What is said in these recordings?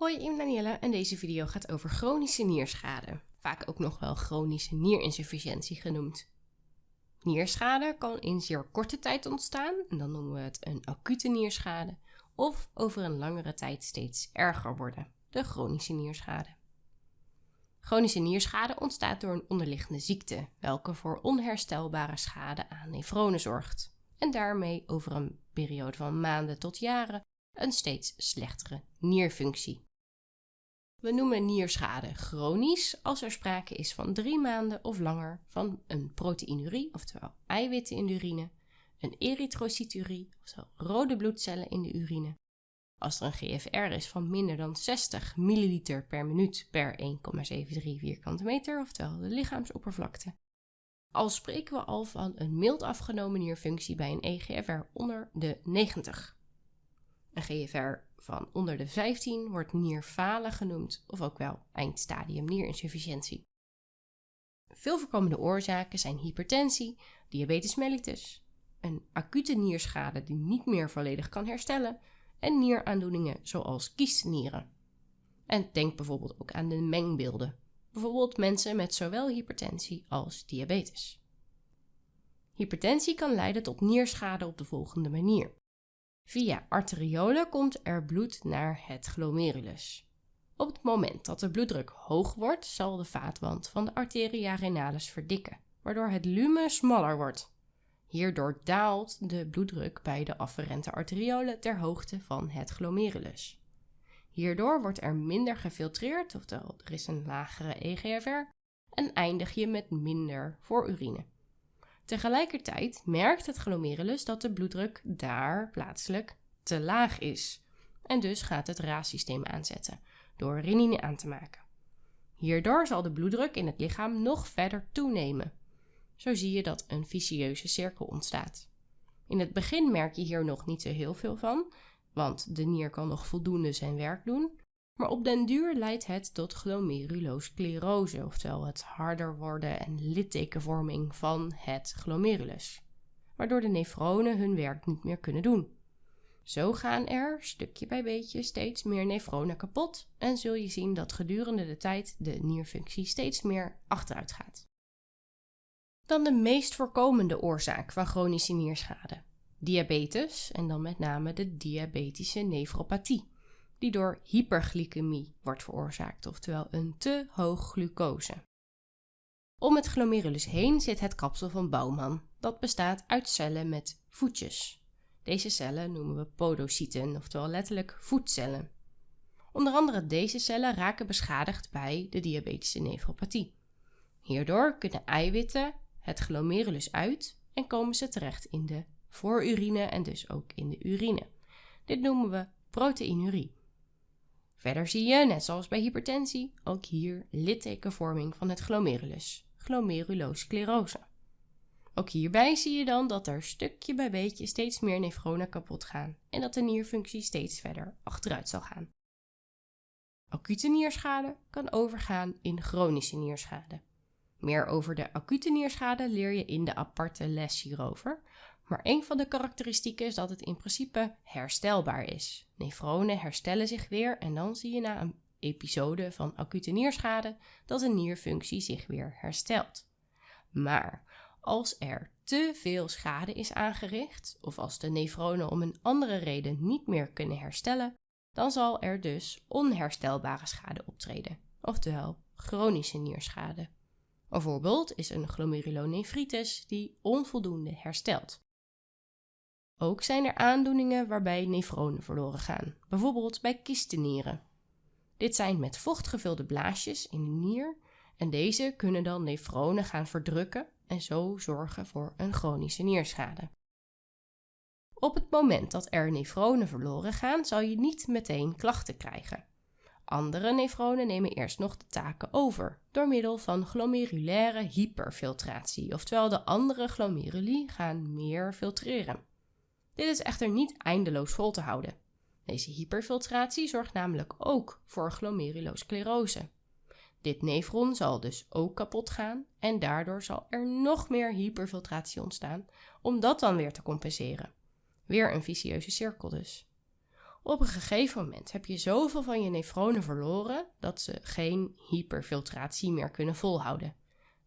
Hoi, ik ben Danielle en deze video gaat over chronische nierschade, vaak ook nog wel chronische nierinsufficiëntie genoemd. Nierschade kan in zeer korte tijd ontstaan, en dan noemen we het een acute nierschade, of over een langere tijd steeds erger worden, de chronische nierschade. Chronische nierschade ontstaat door een onderliggende ziekte, welke voor onherstelbare schade aan nefronen zorgt, en daarmee over een periode van maanden tot jaren een steeds slechtere nierfunctie. We noemen nierschade chronisch als er sprake is van drie maanden of langer van een proteinurie, oftewel eiwitten in de urine, een erytrocyturie, oftewel rode bloedcellen in de urine. Als er een GFR is van minder dan 60 milliliter per minuut per 1,73 vierkante meter, oftewel de lichaamsoppervlakte. Al spreken we al van een mild afgenomen nierfunctie bij een EGFR onder de 90. Een GFR van onder de 15 wordt nierfalen genoemd of ook wel eindstadium nierinsufficiëntie. Veel voorkomende oorzaken zijn hypertensie, diabetes mellitus, een acute nierschade die niet meer volledig kan herstellen en nieraandoeningen zoals kiestenieren. En denk bijvoorbeeld ook aan de mengbeelden, bijvoorbeeld mensen met zowel hypertensie als diabetes. Hypertensie kan leiden tot nierschade op de volgende manier. Via arteriolen komt er bloed naar het glomerulus. Op het moment dat de bloeddruk hoog wordt, zal de vaatwand van de arteria renalis verdikken, waardoor het lumen smaller wordt. Hierdoor daalt de bloeddruk bij de afferente arteriolen ter hoogte van het glomerulus. Hierdoor wordt er minder gefiltreerd, oftewel er is een lagere EGFR, en eindig je met minder voorurine. Tegelijkertijd merkt het glomerulus dat de bloeddruk daar plaatselijk te laag is. En dus gaat het raassysteem aanzetten door renine aan te maken. Hierdoor zal de bloeddruk in het lichaam nog verder toenemen. Zo zie je dat een vicieuze cirkel ontstaat. In het begin merk je hier nog niet zo heel veel van, want de nier kan nog voldoende zijn werk doen. Maar op den duur leidt het tot glomerulosclerose, oftewel het harder worden en littekenvorming van het glomerulus, waardoor de nefronen hun werk niet meer kunnen doen. Zo gaan er, stukje bij beetje, steeds meer nefronen kapot en zul je zien dat gedurende de tijd de nierfunctie steeds meer achteruit gaat. Dan de meest voorkomende oorzaak van chronische nierschade. Diabetes en dan met name de diabetische nefropathie die door hyperglycemie wordt veroorzaakt, oftewel een te hoog glucose. Om het glomerulus heen zit het kapsel van Bouwman. Dat bestaat uit cellen met voetjes. Deze cellen noemen we podocyten, oftewel letterlijk voetcellen. Onder andere deze cellen raken beschadigd bij de diabetische nefropathie. Hierdoor kunnen eiwitten het glomerulus uit en komen ze terecht in de voorurine en dus ook in de urine. Dit noemen we proteinurie. Verder zie je, net zoals bij hypertensie, ook hier littekenvorming van het glomerulus, glomerulosclerose. Ook hierbij zie je dan dat er stukje bij beetje steeds meer nefronen kapot gaan en dat de nierfunctie steeds verder achteruit zal gaan. Acute nierschade kan overgaan in chronische nierschade. Meer over de acute nierschade leer je in de aparte les hierover, maar een van de karakteristieken is dat het in principe herstelbaar is. Nefronen herstellen zich weer en dan zie je na een episode van acute nierschade dat de nierfunctie zich weer herstelt. Maar als er te veel schade is aangericht, of als de nefronen om een andere reden niet meer kunnen herstellen, dan zal er dus onherstelbare schade optreden, oftewel chronische nierschade. Een voorbeeld is een glomerulonefritis die onvoldoende herstelt. Ook zijn er aandoeningen waarbij nefronen verloren gaan, bijvoorbeeld bij kistenieren. Dit zijn met vocht gevulde blaasjes in de nier en deze kunnen dan nefronen gaan verdrukken en zo zorgen voor een chronische nierschade. Op het moment dat er nefronen verloren gaan, zal je niet meteen klachten krijgen. Andere nefronen nemen eerst nog de taken over door middel van glomerulaire hyperfiltratie, oftewel de andere glomeruli gaan meer filtreren. Dit is echter niet eindeloos vol te houden. Deze hyperfiltratie zorgt namelijk ook voor glomerulosclerose. Dit nefron zal dus ook kapot gaan en daardoor zal er nog meer hyperfiltratie ontstaan om dat dan weer te compenseren. Weer een vicieuze cirkel dus. Op een gegeven moment heb je zoveel van je nefronen verloren dat ze geen hyperfiltratie meer kunnen volhouden.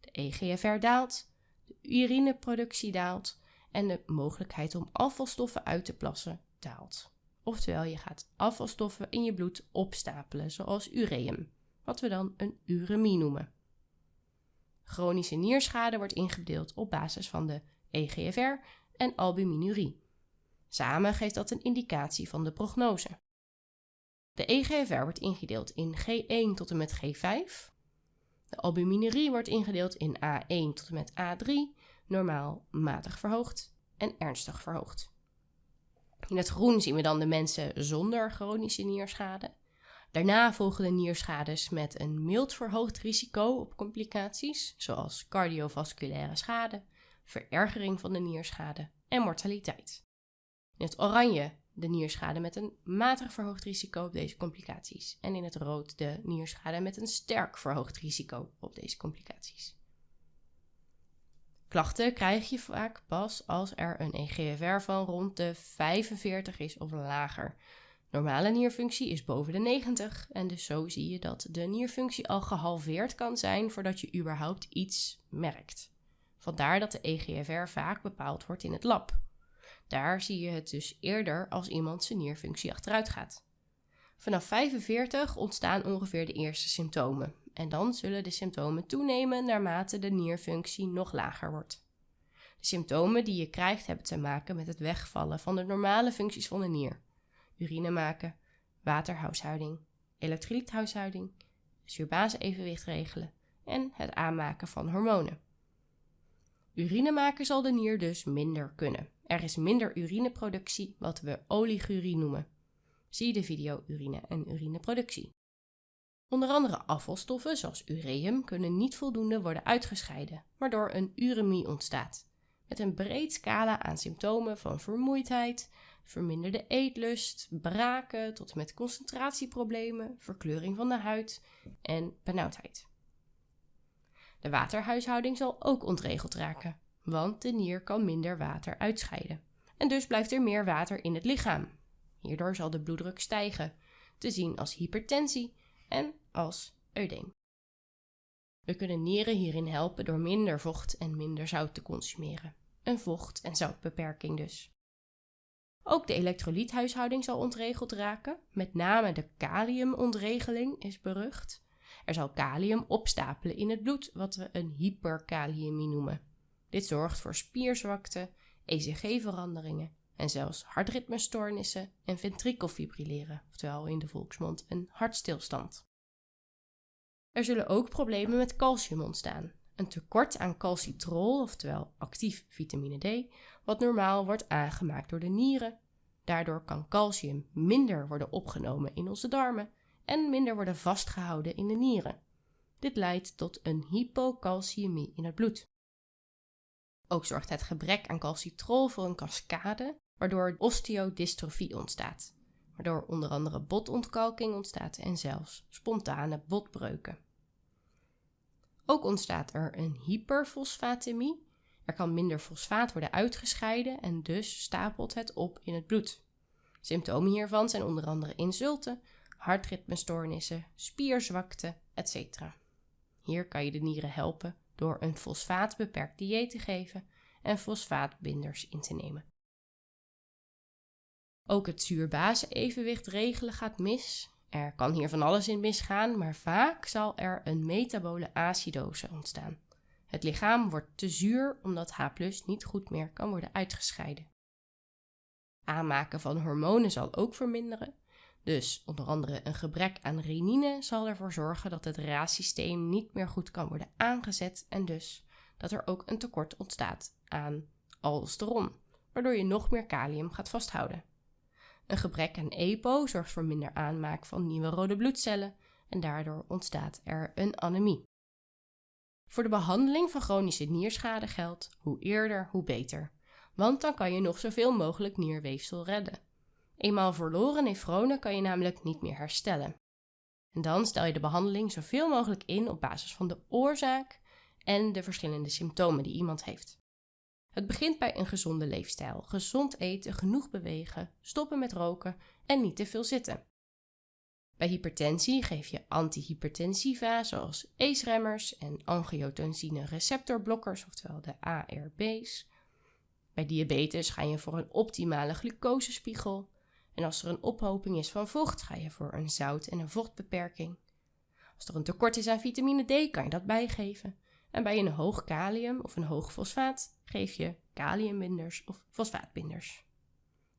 De EGFR daalt, de urineproductie daalt en de mogelijkheid om afvalstoffen uit te plassen daalt. Oftewel, je gaat afvalstoffen in je bloed opstapelen, zoals ureum, wat we dan een uremie noemen. Chronische nierschade wordt ingedeeld op basis van de EGFR en albuminurie. Samen geeft dat een indicatie van de prognose. De EGFR wordt ingedeeld in G1 tot en met G5. De albuminurie wordt ingedeeld in A1 tot en met A3, normaal matig verhoogd en ernstig verhoogd. In het groen zien we dan de mensen zonder chronische nierschade. Daarna volgen de nierschades met een mild verhoogd risico op complicaties, zoals cardiovasculaire schade, verergering van de nierschade en mortaliteit. In het oranje de nierschade met een matig verhoogd risico op deze complicaties. En in het rood de nierschade met een sterk verhoogd risico op deze complicaties. Klachten krijg je vaak pas als er een EGFR van rond de 45 is of lager. Normale nierfunctie is boven de 90 en dus zo zie je dat de nierfunctie al gehalveerd kan zijn voordat je überhaupt iets merkt. Vandaar dat de EGFR vaak bepaald wordt in het lab. Daar zie je het dus eerder als iemand zijn nierfunctie achteruit gaat. Vanaf 45 ontstaan ongeveer de eerste symptomen en dan zullen de symptomen toenemen naarmate de nierfunctie nog lager wordt. De symptomen die je krijgt hebben te maken met het wegvallen van de normale functies van de nier. Urine maken, waterhuishouding, elektrolythuishouding, zuurbase-evenwicht regelen en het aanmaken van hormonen. Urine maken zal de nier dus minder kunnen. Er is minder urineproductie, wat we oligurie noemen. Zie de video urine en urineproductie. Onder andere afvalstoffen zoals ureum kunnen niet voldoende worden uitgescheiden, waardoor een uremie ontstaat. Met een breed scala aan symptomen van vermoeidheid, verminderde eetlust, braken tot met concentratieproblemen, verkleuring van de huid en benauwdheid. De waterhuishouding zal ook ontregeld raken, want de nier kan minder water uitscheiden. En dus blijft er meer water in het lichaam. Hierdoor zal de bloeddruk stijgen, te zien als hypertensie en als eudeem. We kunnen nieren hierin helpen door minder vocht en minder zout te consumeren. Een vocht- en zoutbeperking dus. Ook de elektrolythuishouding zal ontregeld raken. Met name de kaliumontregeling is berucht. Er zal kalium opstapelen in het bloed, wat we een hyperkaliëmie noemen. Dit zorgt voor spierzwakte, ECG-veranderingen en zelfs hartritmestoornissen en ventrikelfibrilleren, oftewel in de volksmond een hartstilstand. Er zullen ook problemen met calcium ontstaan. Een tekort aan calcitrol, oftewel actief vitamine D, wat normaal wordt aangemaakt door de nieren. Daardoor kan calcium minder worden opgenomen in onze darmen en minder worden vastgehouden in de nieren. Dit leidt tot een hypocalciëmie in het bloed. Ook zorgt het gebrek aan calcitrol voor een cascade, waardoor osteodystrofie ontstaat, waardoor onder andere botontkalking ontstaat en zelfs spontane botbreuken. Ook ontstaat er een hyperfosfatemie. Er kan minder fosfaat worden uitgescheiden en dus stapelt het op in het bloed. Symptomen hiervan zijn onder andere insulten, hartritmestoornissen, spierzwakte, etc. Hier kan je de nieren helpen door een fosfaatbeperkt dieet te geven en fosfaatbinders in te nemen. Ook het zuurbase-evenwicht regelen gaat mis. Er kan hier van alles in misgaan, maar vaak zal er een metabole acidose ontstaan. Het lichaam wordt te zuur omdat H niet goed meer kan worden uitgescheiden. Aanmaken van hormonen zal ook verminderen. Dus onder andere een gebrek aan renine zal ervoor zorgen dat het RAS-systeem niet meer goed kan worden aangezet en dus dat er ook een tekort ontstaat aan aldosteron, waardoor je nog meer kalium gaat vasthouden. Een gebrek aan EPO zorgt voor minder aanmaak van nieuwe rode bloedcellen en daardoor ontstaat er een anemie. Voor de behandeling van chronische nierschade geldt hoe eerder hoe beter, want dan kan je nog zoveel mogelijk nierweefsel redden. Eenmaal verloren nefronen kan je namelijk niet meer herstellen. En dan stel je de behandeling zoveel mogelijk in op basis van de oorzaak en de verschillende symptomen die iemand heeft. Het begint bij een gezonde leefstijl. Gezond eten, genoeg bewegen, stoppen met roken en niet te veel zitten. Bij hypertensie geef je antihypertensiva zoals ACE-remmers en angiotensine receptorblokkers, oftewel de ARB's. Bij diabetes ga je voor een optimale glucosespiegel. En als er een ophoping is van vocht, ga je voor een zout- en een vochtbeperking. Als er een tekort is aan vitamine D, kan je dat bijgeven. En bij een hoog kalium of een hoog fosfaat geef je kaliumbinders of fosfaatbinders.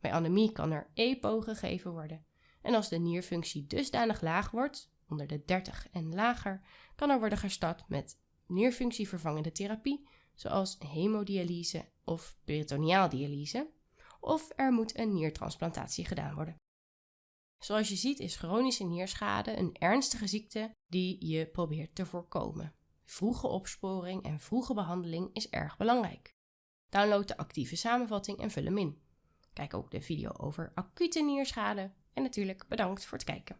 Bij anemie kan er EPO gegeven worden. En als de nierfunctie dusdanig laag wordt, onder de 30 en lager, kan er worden gestart met nierfunctievervangende therapie, zoals hemodialyse of peritoneaaldialyse, of er moet een niertransplantatie gedaan worden. Zoals je ziet is chronische nierschade een ernstige ziekte die je probeert te voorkomen. Vroege opsporing en vroege behandeling is erg belangrijk. Download de actieve samenvatting en vul hem in. Kijk ook de video over acute nierschade en natuurlijk bedankt voor het kijken.